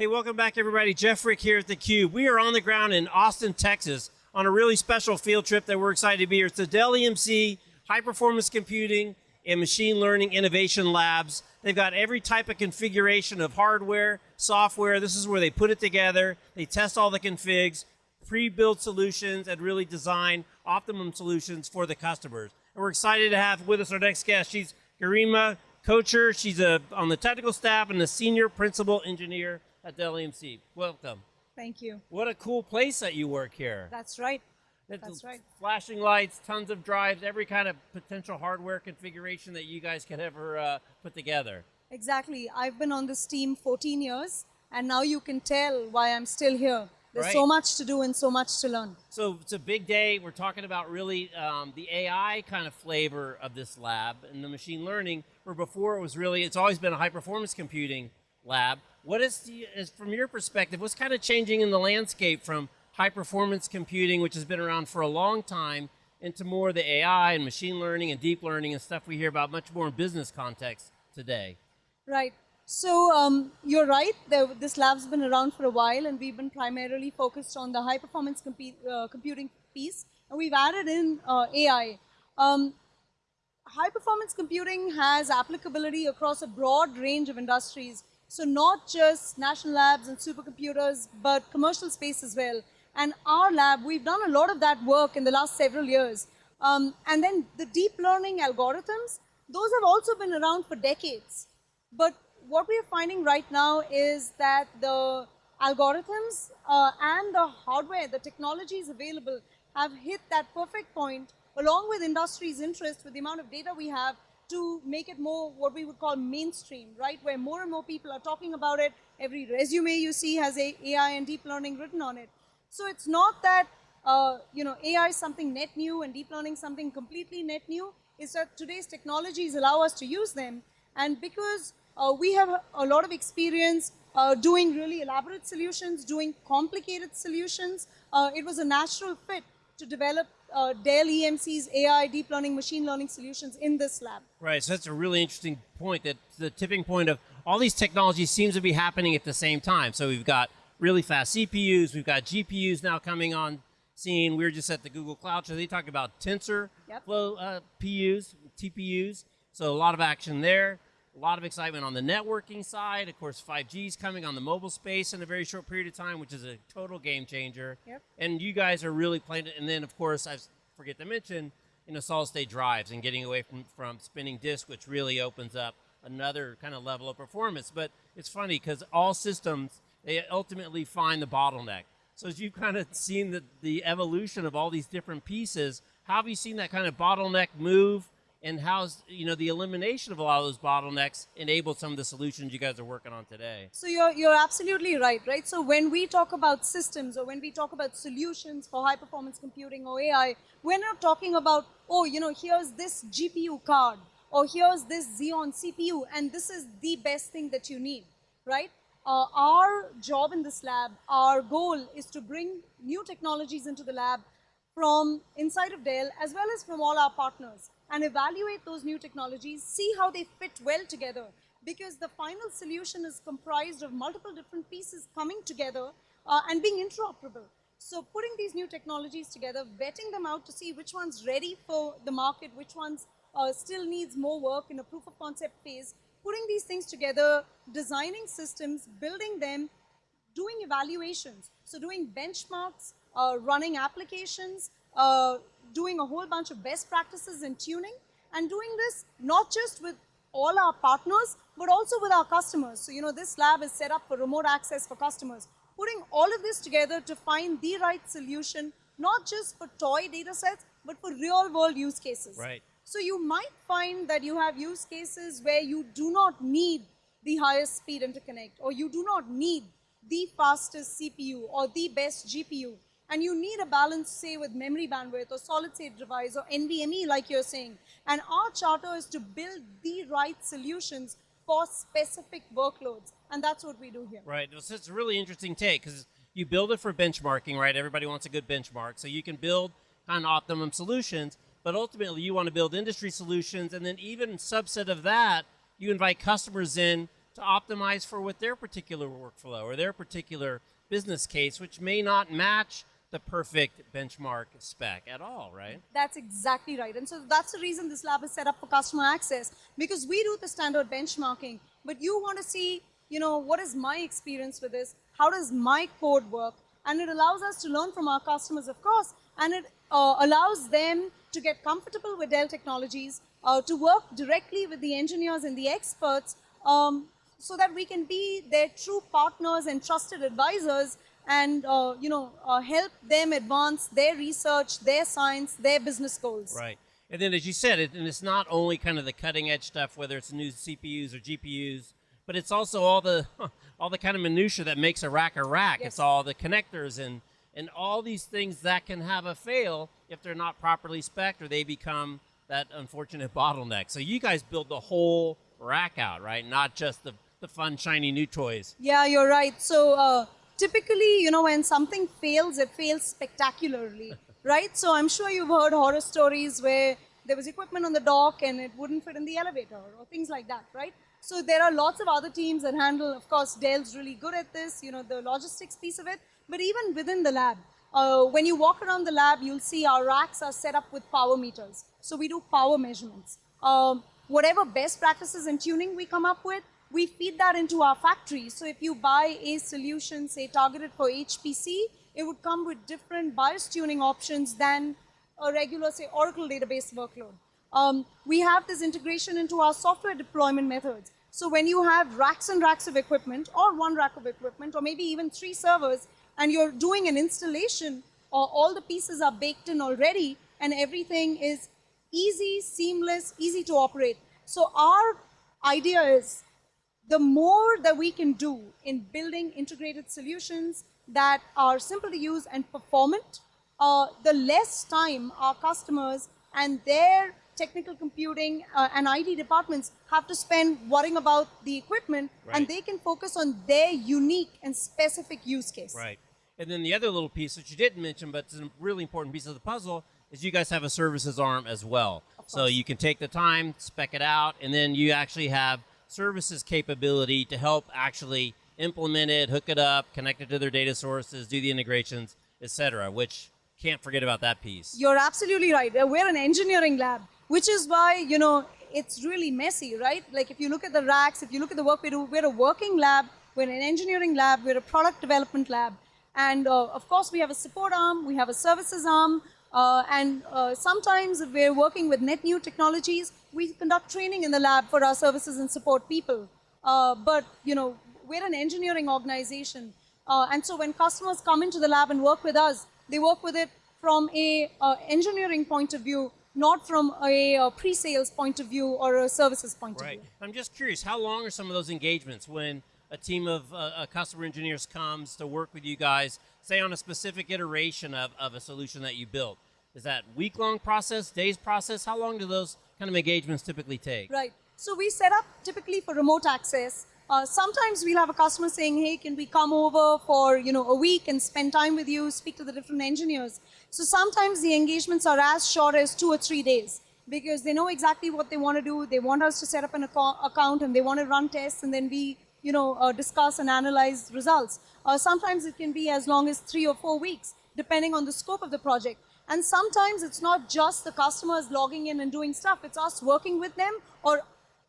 Hey, welcome back everybody. Jeff Frick here at theCUBE. We are on the ground in Austin, Texas on a really special field trip that we're excited to be here. It's the Dell EMC High Performance Computing and Machine Learning Innovation Labs. They've got every type of configuration of hardware, software. This is where they put it together. They test all the configs, pre-build solutions, and really design optimum solutions for the customers. And we're excited to have with us our next guest. She's Garima Kochhar. She's a, on the technical staff and the senior principal engineer at Dell EMC. Welcome. Thank you. What a cool place that you work here. That's right. It's That's right. Flashing lights, tons of drives, every kind of potential hardware configuration that you guys could ever uh, put together. Exactly. I've been on this team 14 years, and now you can tell why I'm still here. There's Right. so much to do and so much to learn. So it's a big day. We're talking about really um, the AI kind of flavor of this lab and the machine learning, where before it was really, it's always been a high performance computing lab. What is, the, is from your perspective, what's kind of changing in the landscape from high performance computing, which has been around for a long time, into more the AI and machine learning and deep learning and stuff we hear about much more in business context today? Right. So um, you're right. There, this lab's been around for a while, and we've been primarily focused on the high performance compu uh, computing piece, and we've added in uh, AI. Um, high performance computing has applicability across a broad range of industries. So not just national labs and supercomputers, but commercial space as well. And our lab, we've done a lot of that work in the last several years. Um, and then the deep learning algorithms, those have also been around for decades. But what we are finding right now is that the algorithms uh, and the hardware, the technologies available have hit that perfect point along with industry's interest with the amount of data we have to make it more what we would call mainstream, right? Where more and more people are talking about it. Every resume you see has AI and deep learning written on it. So it's not that uh, you know AI is something net new and deep learning something completely net new. It's that today's technologies allow us to use them, and because uh, we have a lot of experience uh, doing really elaborate solutions, doing complicated solutions, uh, it was a natural fit to develop uh, Dell EMC's AI deep learning machine learning solutions in this lab. Right, so that's a really interesting point that the tipping point of all these technologies seems to be happening at the same time. So we've got really fast CPUs, we've got GPUs now coming on scene. We were just at the Google Cloud Show, they talked about tensor Yep. flow uh, PUs, TPUs, so a lot of action there. A lot of excitement on the networking side. Of course, 5G is coming on the mobile space in a very short period of time, which is a total game changer. Yep. And you guys are really playing it. And then, of course, I forget to mention, you know, solid state drives and getting away from, from spinning disk, which really opens up another kind of level of performance. But it's funny because all systems, they ultimately find the bottleneck. So as you've kind of seen the, the evolution of all these different pieces, how have you seen that kind of bottleneck move? And how's you know the elimination of a lot of those bottlenecks enabled some of the solutions you guys are working on today? So you're, you're absolutely right, right? So when we talk about systems or when we talk about solutions for high performance computing or AI, we're not talking about, oh, you know, here's this GPU card or here's this Xeon CPU and this is the best thing that you need, right? Uh, our job in this lab, our goal is to bring new technologies into the lab from inside of Dell as well as from all our partners and evaluate those new technologies, see how they fit well together because the final solution is comprised of multiple different pieces coming together uh, and being interoperable. So putting these new technologies together, vetting them out to see which one's ready for the market, which ones uh, still needs more work in a proof of concept phase, putting these things together, designing systems, building them, doing evaluations. So doing benchmarks, uh, running applications, uh, doing a whole bunch of best practices in tuning, and doing this not just with all our partners, but also with our customers. So, you know, this lab is set up for remote access for customers. Putting all of this together to find the right solution, not just for toy data sets, but for real world use cases. Right. So you might find that you have use cases where you do not need the highest speed interconnect, or you do not need the fastest CPU or the best GPU, and you need a balance, say, with memory bandwidth or solid state device or NVMe, like you're saying. And our charter is to build the right solutions for specific workloads, and that's what we do here. Right. So it's a really interesting take because you build it for benchmarking, right? Everybody wants a good benchmark. So you can build kind of optimum solutions, but ultimately you want to build industry solutions, and then even subset of that, you invite customers in to optimize for what their particular workflow or their particular business case, which may not match the perfect benchmark spec at all, right? That's exactly right. And so that's the reason this lab is set up for customer access because we do the standard benchmarking, but you want to see, you know, what is my experience with this? How does my code work? And it allows us to learn from our customers, of course, and it uh, allows them to get comfortable with Dell technologies, uh, to work directly with the engineers and the experts um, so that we can be their true partners and trusted advisors and uh, you know uh, help them advance their research, their science, their business goals. Right. And then, as you said, it, and it's not only kind of the cutting edge stuff, whether it's new CPUs or GPUs, but it's also all the all the kind of minutia that makes a rack a rack. Yes. It's all the connectors and and all these things that can have a fail if they're not properly spec'd or they become that unfortunate bottleneck. So you guys build the whole rack out, right? Not just the the fun shiny new toys. Yeah, you're right. So uh, typically, you know, when something fails, it fails spectacularly, right? So I'm sure you've heard horror stories where there was equipment on the dock and it wouldn't fit in the elevator or things like that, right? So there are lots of other teams that handle, of course, Dell's really good at this, you know, the logistics piece of it. But even within the lab, uh, when you walk around the lab, you'll see our racks are set up with power meters. So we do power measurements. Um, whatever best practices and tuning we come up with, we feed that into our factory. So if you buy a solution, say targeted for HPC, it would come with different BIOS tuning options than a regular, say, Oracle database workload. Um, we have this integration into our software deployment methods. So when you have racks and racks of equipment, or one rack of equipment, or maybe even three servers, and you're doing an installation, or all the pieces are baked in already, and everything is easy, seamless, easy to operate. So our idea is the more that we can do in building integrated solutions that are simple to use and performant, uh, the less time our customers and their technical computing uh, and IT departments have to spend worrying about the equipment Right. and they can focus on their unique and specific use case. Right. And then the other little piece that you didn't mention, but it's a really important piece of the puzzle, is you guys have a services arm as well. So you can take the time, spec it out, and then you actually have services capability to help actually implement it, hook it up, connect it to their data sources, do the integrations, etc. Which can't forget about that piece. You're absolutely right. Uh, We're an engineering lab, which is why, you know, it's really messy, right? Like if you look at the racks, if you look at the work we do, we're a working lab, we're an engineering lab, we're a product development lab. And uh, of course, we have a support arm, we have a services arm, uh, and uh, sometimes we're working with net new technologies, we conduct training in the lab for our services and support people. Uh, but, you know, we're an engineering organization. Uh, and so when customers come into the lab and work with us, they work with it from a uh, engineering point of view, not from a uh, pre-sales point of view or a services point Right. of view. I'm just curious, how long are some of those engagements when a team of uh, uh, customer engineers comes to work with you guys, say on a specific iteration of, of a solution that you built? Is that week long process, days process? How long do those kind of engagements typically take? Right. So we set up typically for remote access. Uh, sometimes we'll have a customer saying, "Hey, can we come over for you know a week and spend time with you, speak to the different engineers?" So sometimes the engagements are as short as two or three days because they know exactly what they want to do. They want us to set up an acco- account and they want to run tests, and then we you know uh, discuss and analyze results. Uh, sometimes it can be as long as three or four weeks, depending on the scope of the project. And sometimes it's not just the customers logging in and doing stuff, it's us working with them or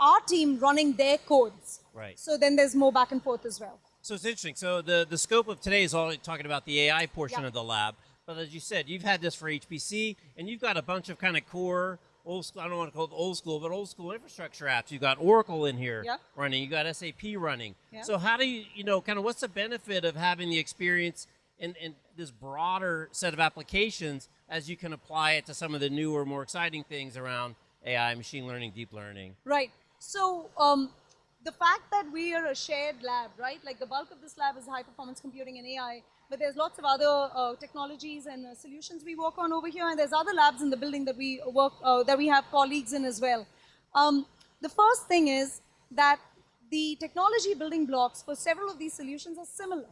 our team running their codes. Right. So then there's more back and forth as well. So it's interesting. So the, the scope of today is all talking about the AI portion Yeah. of the lab. But as you said, you've had this for HPC, and you've got a bunch of kind of core old school. I don't want to call it old school, but old school infrastructure apps. You've got Oracle in here Yeah. running. You got SAP running. Yeah. So how do you, you know, kind of what's the benefit of having the experience and, in this broader set of applications as you can apply it to some of the newer, more exciting things around AI, machine learning, deep learning? Right. So um, the fact that we are a shared lab, right? Like the bulk of this lab is high performance computing and AI, but there's lots of other uh, technologies and uh, solutions we work on over here, and there's other labs in the building that we work uh, that we have colleagues in as well. Um, the first thing is that the technology building blocks for several of these solutions are similar,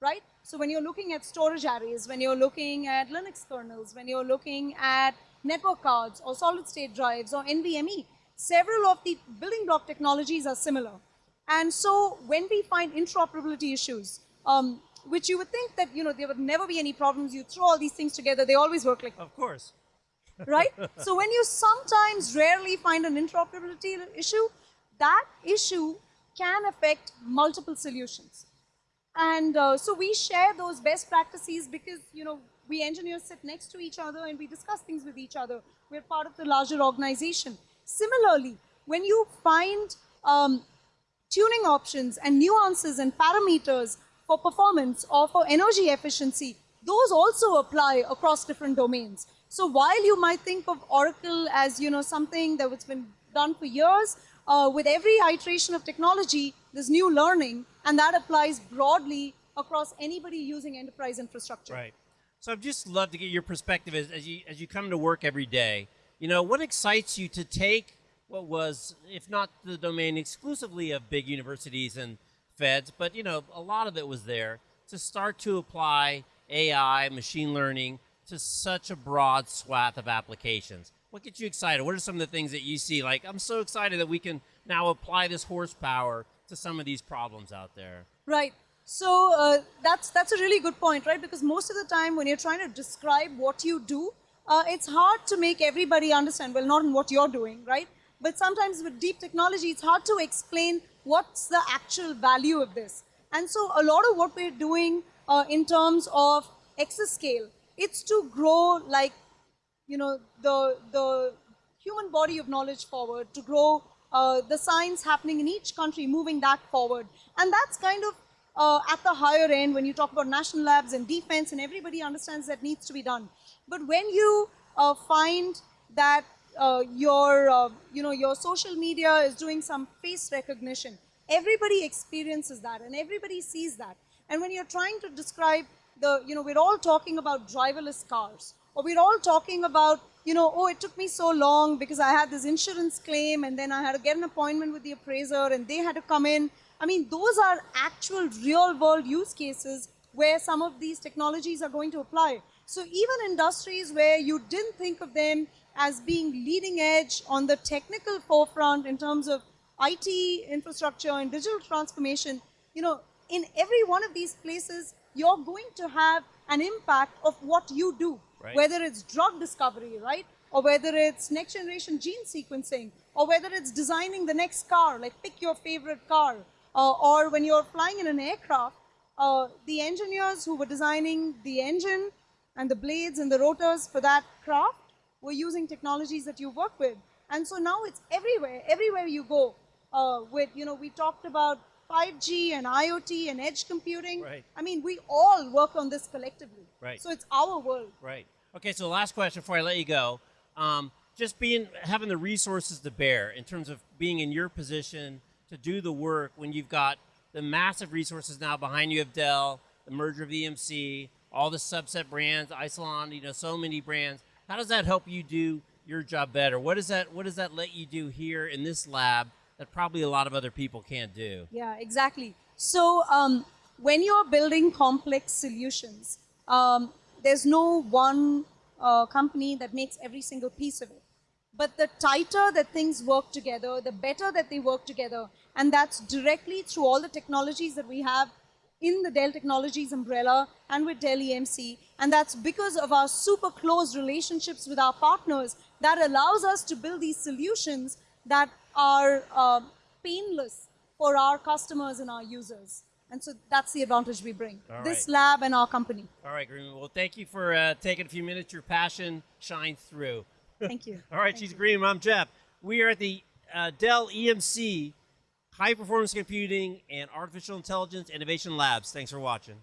right? So when you're looking at storage arrays, when you're looking at Linux kernels, when you're looking at network cards or solid state drives or NVMe, several of the building block technologies are similar. And so when we find interoperability issues, um, which you would think that you know there would never be any problems, you throw all these things together, they always work like Of course. right? so when you sometimes rarely find an interoperability issue, that issue can affect multiple solutions. And uh, so we share those best practices because, you know, we engineers sit next to each other and we discuss things with each other. We're part of the larger organization. Similarly, when you find um, tuning options and nuances and parameters for performance or for energy efficiency, those also apply across different domains. So while you might think of Oracle as you know something that's been done for years, uh, with every iteration of technology, there's new learning, and that applies broadly across anybody using enterprise infrastructure. Right. So I'd just love to get your perspective as, as you as you come to work every day. You know, what excites you to take what was, if not the domain exclusively of big universities and feds, but you know, a lot of it was there to start to apply AI, machine learning to such a broad swath of applications. What gets you excited? What are some of the things that you see? Like, I'm so excited that we can now apply this horsepower to some of these problems out there. Right. So uh, that's that's a really good point, right? Because most of the time, when you're trying to describe what you do, uh, it's hard to make everybody understand. Well, not in what you're doing, right? But sometimes with deep technology, it's hard to explain what's the actual value of this. And so a lot of what we're doing uh, in terms of exascale, it's to grow like, you know, the, the human body of knowledge forward, to grow uh, the science happening in each country, moving that forward. And that's kind of uh, at the higher end when you talk about national labs and defense and everybody understands that needs to be done. But when you uh, find that uh, your, uh, you know, your social media is doing some face recognition, everybody experiences that and everybody sees that. And when you're trying to describe the, you know, we're all talking about driverless cars or we're all talking about you know, oh, it took me so long because I had this insurance claim and then I had to get an appointment with the appraiser and they had to come in. I mean, those are actual real world use cases where some of these technologies are going to apply. So even industries where you didn't think of them as being leading edge on the technical forefront in terms of IT infrastructure and digital transformation, you know, in every one of these places, you're going to have an impact of what you do. Right. Whether it's drug discovery, right? Or whether it's next generation gene sequencing, or whether it's designing the next car, like pick your favorite car. Uh, or when you're flying in an aircraft, uh, the engineers who were designing the engine and the blades and the rotors for that craft were using technologies that you work with. And so now it's everywhere, everywhere you go. Uh, with, you know, we talked about 5G and IoT and edge computing. Right. I mean, we all work on this collectively. Right. So it's our world. Right. Okay. So the last question before I let you go. Um, just being having the resources to bear in terms of being in your position to do the work when you've got the massive resources now behind you of Dell, the merger of EMC, all the subset brands, Isilon, you know, so many brands. How does that help you do your job better? What does that What does that let you do here in this lab that probably a lot of other people can't do? Yeah, exactly. So um, when you're building complex solutions, um, there's no one uh, company that makes every single piece of it. But the tighter that things work together, the better that they work together. And that's directly through all the technologies that we have in the Dell Technologies umbrella and with Dell EMC. And that's because of our super close relationships with our partners that allows us to build these solutions that are uh, painless for our customers and our users. And so that's the advantage we bring. All this right. lab and our company. All right, Garima. Well, thank you for uh, taking a few minutes. Your passion shines through. Thank you. All right, she's Garima. I'm Jeff. We are at the uh, Dell EMC High Performance Computing and Artificial Intelligence Innovation Labs. Thanks for watching.